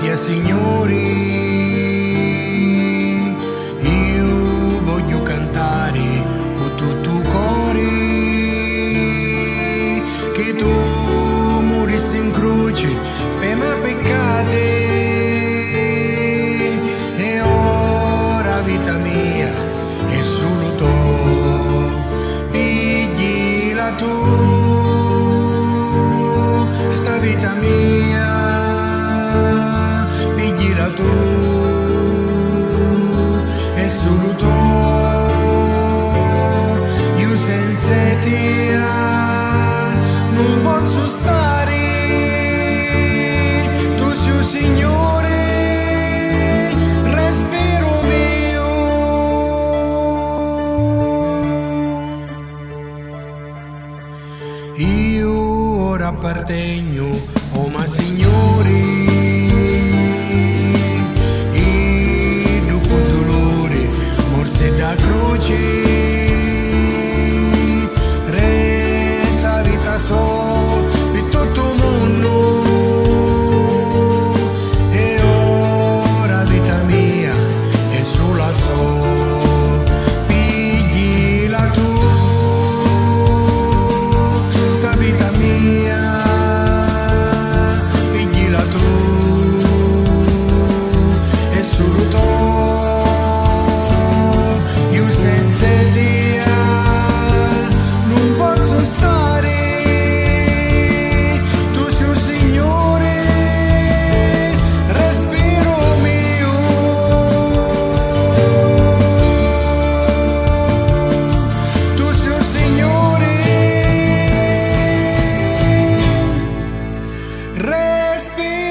Pittia signori, io voglio cantare con tutto il cuore che tu moristi in croce per me peccate. E ora vita mia è solo tu, piglila tu, sta vita mia piglila tu e solo tu io senza te non posso stare. Tu sei un signore respiro mio. Io ora appartengo oh ma signori feel